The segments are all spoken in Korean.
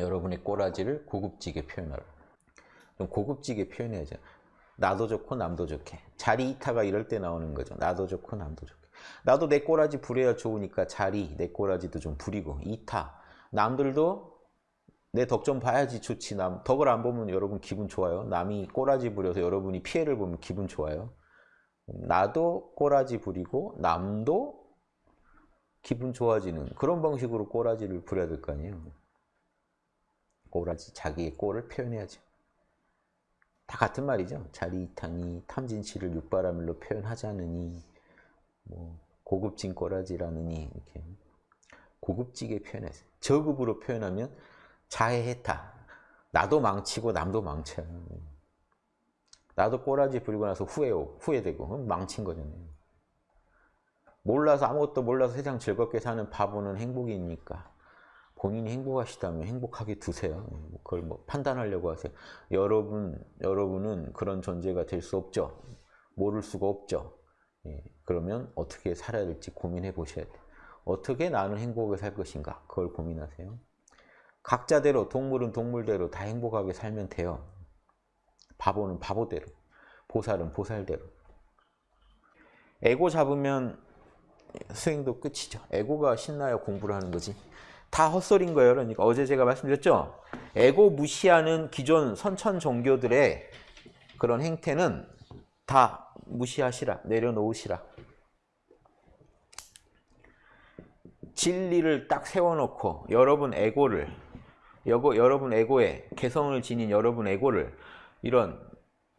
여러분의 꼬라지를 고급지게 표현하라. 그럼 고급지게 표현해야죠. 나도 좋고 남도 좋게. 자리 이타가 이럴 때 나오는 거죠. 나도 좋고 남도 좋게. 나도 내 꼬라지 부려야 좋으니까 자리, 내 꼬라지도 좀 부리고 이타. 남들도 내 덕 좀 봐야지 좋지. 남 덕을 안 보면 여러분 기분 좋아요. 남이 꼬라지 부려서 여러분이 피해를 보면 기분 좋아요. 나도 꼬라지 부리고 남도 기분 좋아지는 그런 방식으로 꼬라지를 부려야 될 거 아니에요. 꼬라지, 자기의 꼴을 표현해야죠. 다 같은 말이죠. 자리 이탕이 탐진치를 육바라밀로 표현하자느니 뭐 고급진 꼬라지라느니 이렇게 고급지게 표현해서 저급으로 표현하면 자해해타 나도 망치고 남도 망쳐요. 나도 꼬라지 부리고 나서 후회, 후회되고 망친 거잖아요. 몰라서 아무것도 몰라서 세상 즐겁게 사는 바보는 행복이니까 본인이 행복하시다면 행복하게 두세요. 그걸 뭐 판단하려고 하세요. 여러분, 여러분은 그런 존재가 될 수 없죠. 모를 수가 없죠. 예, 그러면 어떻게 살아야 될지 고민해 보셔야 돼요. 어떻게 나는 행복하게 살 것인가? 그걸 고민하세요. 각자대로, 동물은 동물대로 다 행복하게 살면 돼요. 바보는 바보대로, 보살은 보살대로. 에고 잡으면 수행도 끝이죠. 에고가 신나야 공부를 하는 거지. 다 헛소리인 거예요. 그러니까 어제 제가 말씀드렸죠. 에고 무시하는 기존 선천 종교들의 그런 행태는 다 무시하시라. 내려놓으시라. 진리를 딱 세워놓고 여러분 에고를 여고, 여러분 에고에 개성을 지닌 여러분 에고를 이런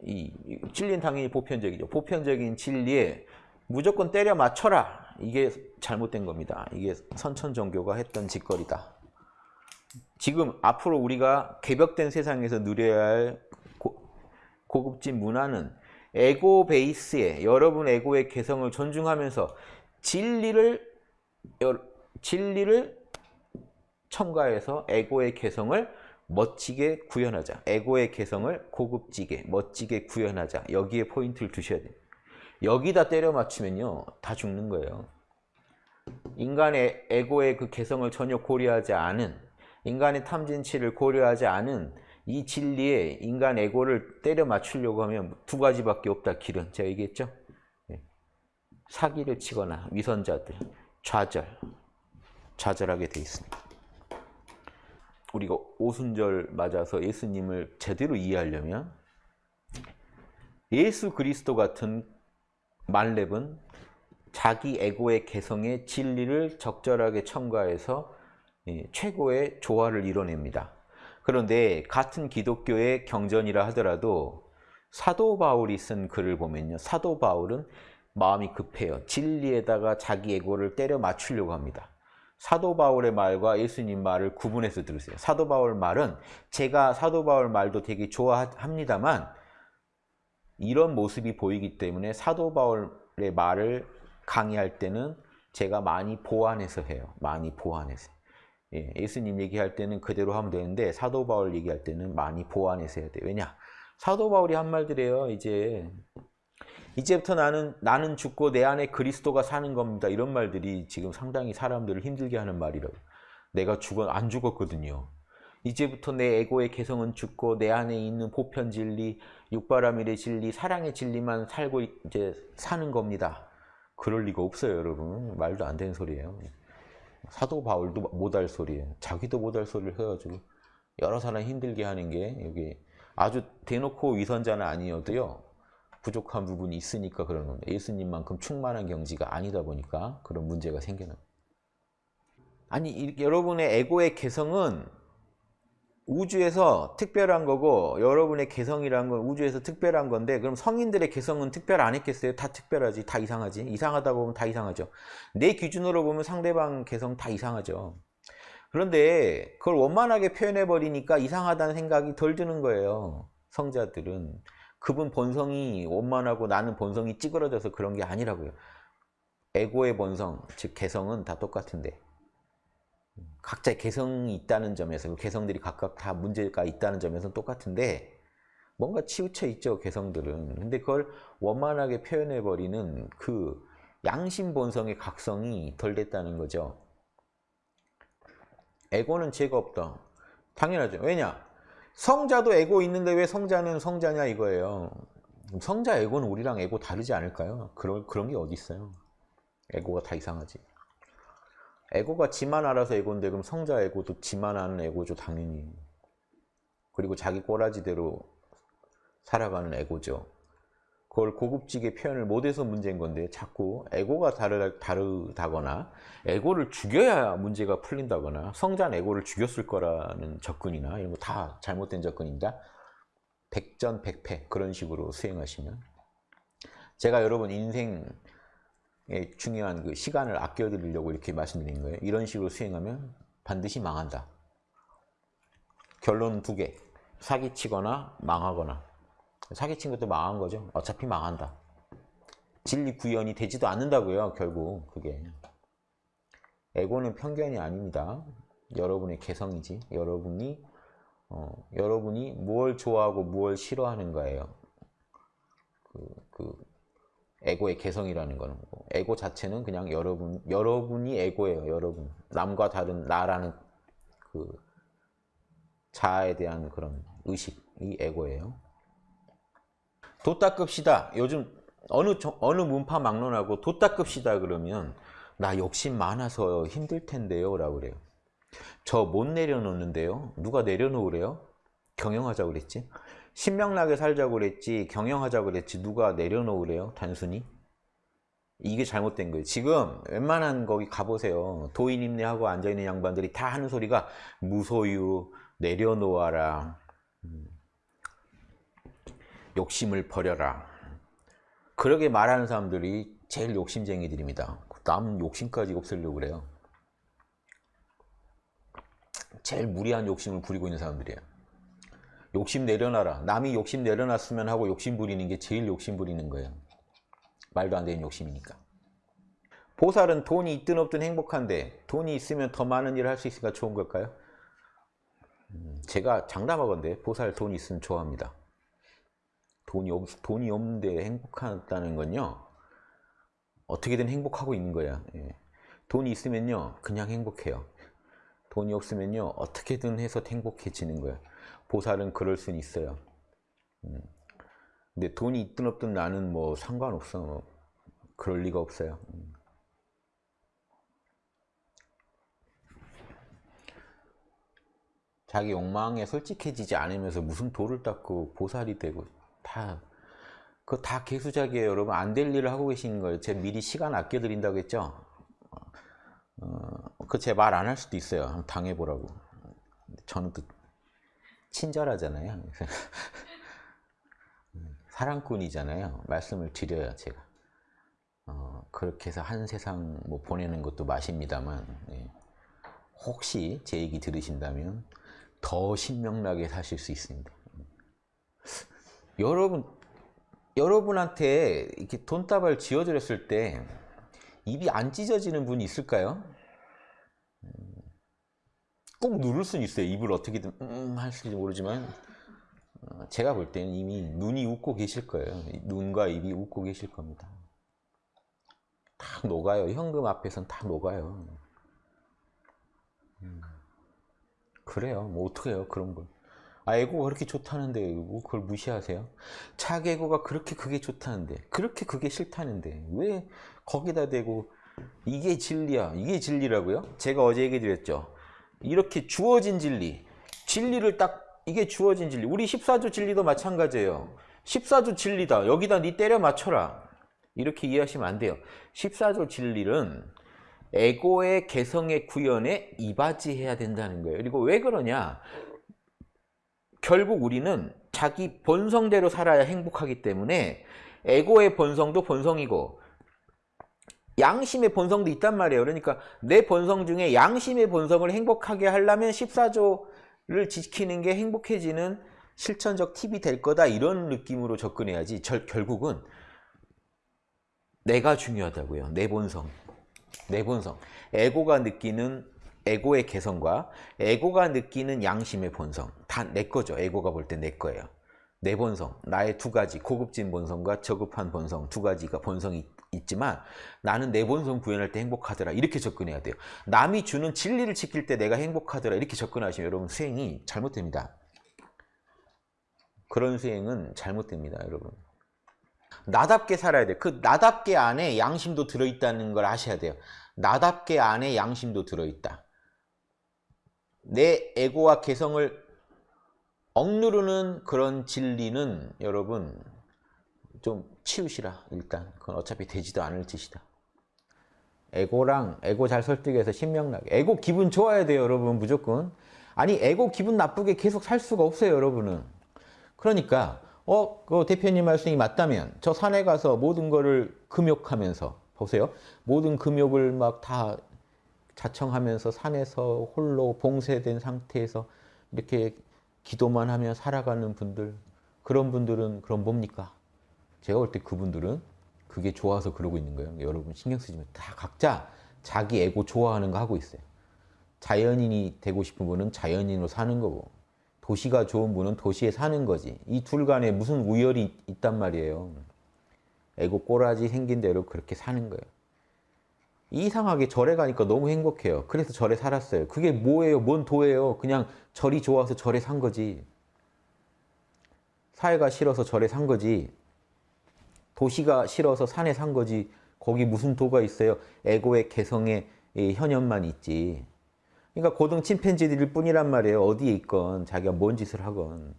이, 진리는 당연히 보편적이죠. 보편적인 진리에 무조건 때려 맞춰라. 이게 잘못된 겁니다. 이게 선천 종교가 했던 짓거리다. 지금 앞으로 우리가 개벽된 세상에서 누려야 할 고, 고급진 문화는 에고 베이스에 여러분 에고의 개성을 존중하면서 진리를 진리를 첨가해서 에고의 개성을 멋지게 구현하자. 에고의 개성을 고급지게 멋지게 구현하자. 여기에 포인트를 두셔야 돼요. 여기다 때려 맞추면요. 다 죽는 거예요. 인간의 에고의 그 개성을 전혀 고려하지 않은 인간의 탐진치를 고려하지 않은 이 진리에 인간 에고를 때려 맞추려고 하면 두 가지밖에 없다 길은 제가 얘기했죠 예. 사기를 치거나 위선자들 좌절 좌절하게 돼 있습니다 우리가 오순절 맞아서 예수님을 제대로 이해하려면 예수 그리스도 같은 말렙은 자기 에고의 개성의 진리를 적절하게 첨가해서 예, 최고의 조화를 이뤄냅니다. 그런데 같은 기독교의 경전이라 하더라도 사도 바울이 쓴 글을 보면요. 사도 바울은 마음이 급해요. 진리에다가 자기 에고를 때려 맞추려고 합니다. 사도 바울의 말과 예수님 말을 구분해서 들으세요. 사도 바울 말은 제가 사도 바울 말도 되게 좋아합니다만 이런 모습이 보이기 때문에 사도 바울의 말을 강의할 때는 제가 많이 보완해서 해요. 많이 보완해서. 예, 예수님 얘기할 때는 그대로 하면 되는데 사도 바울 얘기할 때는 많이 보완해서 해야 돼요. 왜냐? 사도 바울이 한 말들이에요. 이제 이제부터 나는 나는 죽고 내 안에 그리스도가 사는 겁니다. 이런 말들이 지금 상당히 사람들을 힘들게 하는 말이라고. 내가 죽어 안 죽었거든요. 이제부터 내 에고의 개성은 죽고 내 안에 있는 보편 진리, 육바라밀의 진리, 사랑의 진리만 살고 이제 사는 겁니다. 그럴 리가 없어요, 여러분. 말도 안 되는 소리예요. 사도 바울도 못 할 소리예요. 자기도 못 할 소리를 해가지고 여러 사람 힘들게 하는 게 여기 아주 대놓고 위선자는 아니어도요. 부족한 부분이 있으니까 그런 겁니다. 예수님만큼 충만한 경지가 아니다 보니까 그런 문제가 생기는 아니 여러분의 에고의 개성은 우주에서 특별한 거고 여러분의 개성이란 건 우주에서 특별한 건데 그럼 성인들의 개성은 특별 안 했겠어요? 다 특별하지 다 이상하지? 이상하다 보면 다 이상하죠. 내 기준으로 보면 상대방 개성 다 이상하죠. 그런데 그걸 원만하게 표현해 버리니까 이상하다는 생각이 덜 드는 거예요 성자들은. 그분 본성이 원만하고 나는 본성이 찌그러져서 그런 게 아니라고요. 에고의 본성 즉 개성은 다 똑같은데 각자의 개성이 있다는 점에서 그 개성들이 각각 다 문제가 있다는 점에서는 똑같은데 뭔가 치우쳐 있죠 개성들은 근데 그걸 원만하게 표현해 버리는 그 양심 본성의 각성이 덜 됐다는 거죠 에고는 죄가 없다 당연하죠. 왜냐? 성자도 에고 있는데 왜 성자는 성자냐 이거예요. 성자 에고는 우리랑 에고 다르지 않을까요? 그런 그런 게 어디 있어요? 에고가 다 이상하지. 에고가 지만 알아서 에고인데 그럼 성자 에고도 지만 아는 에고죠 당연히. 그리고 자기 꼬라지대로 살아가는 에고죠. 그걸 고급지게 표현을 못해서 문제인 건데 자꾸 에고가 다르, 다르다거나 에고를 죽여야 문제가 풀린다거나 성자는 에고를 죽였을 거라는 접근이나 이런 거 다 잘못된 접근입니다. 백전백패 그런 식으로 수행하시면 제가 여러분 인생에 중요한 그 시간을 아껴드리려고 이렇게 말씀드린 거예요. 이런 식으로 수행하면 반드시 망한다. 결론 두 개. 사기치거나 망하거나. 사기친 것도 망한 거죠. 어차피 망한다. 진리 구현이 되지도 않는다고요. 결국 그게. 에고는 편견이 아닙니다. 여러분의 개성이지. 여러분이 어, 여러분이 무엇 좋아하고 무엇 싫어하는 거예요. 그, 그 에고의 개성이라는 거는 거고. 에고 자체는 그냥 여러분 여러분이 에고예요. 여러분 남과 다른 나라는 그 자아에 대한 그런 의식이 에고예요. 도 닦읍시다. 요즘 어느 어느 문파 막론하고 도 닦읍시다 그러면 나 욕심 많아서 힘들 텐데요 라고 그래요. 저 못 내려놓는데요. 누가 내려놓으래요? 경영하자고 그랬지. 신명나게 살자고 그랬지 경영하자고 그랬지 누가 내려놓으래요? 단순히. 이게 잘못된 거예요. 지금 웬만한 거기 가보세요. 도인임내하고 앉아있는 양반들이 다 하는 소리가 무소유, 내려놓아라, 음, 욕심을 버려라. 그러게 말하는 사람들이 제일 욕심쟁이들입니다. 남 욕심까지 없애려고 그래요. 제일 무리한 욕심을 부리고 있는 사람들이에요. 욕심 내려놔라. 남이 욕심 내려놨으면 하고 욕심 부리는 게 제일 욕심 부리는 거예요. 말도 안 되는 욕심이니까. 보살은 돈이 있든 없든 행복한데 돈이 있으면 더 많은 일을 할 수 있으니까 좋은 걸까요? 음, 제가 장담하건데 보살 돈 있으면 좋아합니다. 돈이, 없, 돈이 없는데 행복하다는 건요. 어떻게든 행복하고 있는 거야. 예. 돈이 있으면요. 그냥 행복해요. 돈이 없으면요. 어떻게든 해서 행복해지는 거야. 보살은 그럴 수는 있어요. 음. 근데 돈이 있든 없든 나는 뭐 상관없어. 뭐 그럴 리가 없어요. 음. 자기 욕망에 솔직해지지 않으면서 무슨 돌을 닦고 보살이 되고 다 그거 다 개수작이에요 여러분 안 될 일을 하고 계시는 거예요 제가 미리 시간 아껴드린다고 했죠 어, 그제 말 안 할 수도 있어요. 당해보라고. 저는 또 친절하잖아요. 사랑꾼이잖아요. 말씀을 드려요 제가. 어, 그렇게 해서 한 세상 뭐 보내는 것도 맛입니다만 예. 혹시 제 얘기 들으신다면 더 신명나게 사실 수 있습니다. 여러분 여러분한테 이렇게 돈다발 지어드렸을 때 입이 안 찢어지는 분이 있을까요? 꼭 누를 수는 있어요. 입을 어떻게든 음 할지 모르지만 어, 제가 볼 때는 이미 눈이 웃고 계실 거예요. 눈과 입이 웃고 계실 겁니다. 다 녹아요. 현금 앞에선 다 녹아요. 음, 그래요. 뭐 어떡해요. 그런 걸. 아 에고가 그렇게 좋다는데 뭐 그걸 무시하세요? 자기 에고가 그렇게 그게 좋다는데 그렇게 그게 싫다는데 왜 거기다 대고 이게 진리야. 이게 진리라고요? 제가 어제 얘기 드렸죠. 이렇게 주어진 진리 진리를 딱 이게 주어진 진리. 우리 14조 진리도 마찬가지예요. 14조 진리다. 여기다 니 때려 맞춰라. 이렇게 이해하시면 안 돼요. 14조 진리는 에고의 개성의 구현에 이바지해야 된다는 거예요. 그리고 왜 그러냐? 결국 우리는 자기 본성대로 살아야 행복하기 때문에 에고의 본성도 본성이고 양심의 본성도 있단 말이에요. 그러니까 내 본성 중에 양심의 본성을 행복하게 하려면 14조를 지키는 게 행복해지는 실천적 팁이 될 거다 이런 느낌으로 접근해야지 절, 결국은 내가 중요하다고요. 내 본성. 내 본성. 에고가 느끼는 에고의 개성과 에고가 느끼는 양심의 본성 다 내 거죠. 에고가 볼 때 내 거예요. 내 본성, 나의 두 가지 고급진 본성과 저급한 본성 두 가지가 본성이 있지만 나는 내 본성 구현할 때 행복하더라 이렇게 접근해야 돼요. 남이 주는 진리를 지킬 때 내가 행복하더라 이렇게 접근하시면 여러분 수행이 잘못됩니다. 그런 수행은 잘못됩니다, 여러분. 나답게 살아야 돼. 그 나답게 안에 양심도 들어있다는 걸 아셔야 돼요. 나답게 안에 양심도 들어있다. 내 에고와 개성을 억누르는 그런 진리는 여러분 좀 치우시라. 일단 그건 어차피 되지도 않을 짓이다. 에고랑 에고 잘 설득해서 신명나게. 에고 기분 좋아야 돼요 여러분 무조건. 아니 에고 기분 나쁘게 계속 살 수가 없어요 여러분은. 그러니까 어, 그 대표님 말씀이 맞다면 저 산에 가서 모든 거를 금욕하면서 보세요. 모든 금욕을 막 다 자청하면서 산에서 홀로 봉쇄된 상태에서 이렇게 기도만 하며 살아가는 분들 그런 분들은 그럼 뭡니까? 제가 볼 때 그분들은 그게 좋아서 그러고 있는 거예요. 여러분 신경 마세요. 다 각자 자기 에고 좋아하는 거 하고 있어요. 자연인이 되고 싶은 분은 자연인으로 사는 거고 도시가 좋은 분은 도시에 사는 거지. 이 둘 간에 무슨 우열이 있단 말이에요. 에고 꼬라지 생긴 대로 그렇게 사는 거예요. 이상하게 절에 가니까 너무 행복해요. 그래서 절에 살았어요. 그게 뭐예요? 뭔 도예요? 그냥 절이 좋아서 절에 산 거지. 사회가 싫어서 절에 산 거지. 도시가 싫어서 산에 산 거지. 거기 무슨 도가 있어요? 에고의 개성의 현현만 있지. 그러니까 고등 침팬지들일 뿐이란 말이에요. 어디에 있건 자기가 뭔 짓을 하건.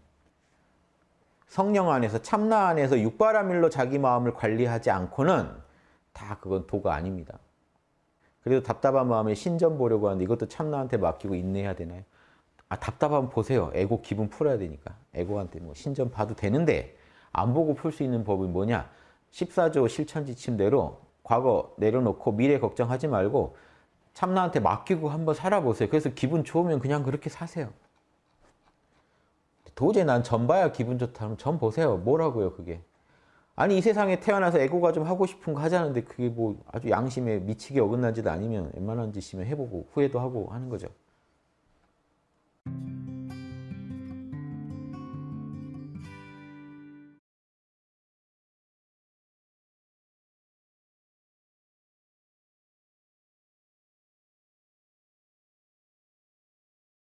성령 안에서 참나 안에서 육바라밀로 자기 마음을 관리하지 않고는 다 그건 도가 아닙니다. 그래도 답답한 마음에 신전 보려고 하는데 이것도 참나한테 맡기고 인내해야 되나요? 아 답답하면 보세요. 에고 기분 풀어야 되니까. 에고한테 뭐 신전 봐도 되는데 안 보고 풀 수 있는 법이 뭐냐? 14조 실천 지침대로 과거 내려놓고 미래 걱정하지 말고 참나한테 맡기고 한번 살아보세요. 그래서 기분 좋으면 그냥 그렇게 사세요. 도저히 난 전 봐야 기분 좋다면 전 보세요. 뭐라고요 그게. 아니 이 세상에 태어나서 에고가 좀 하고 싶은 거 하자는데 그게 뭐 아주 양심에 미치게 어긋난 짓 아니면 웬만한 짓이면 해보고 후회도 하고 하는 거죠.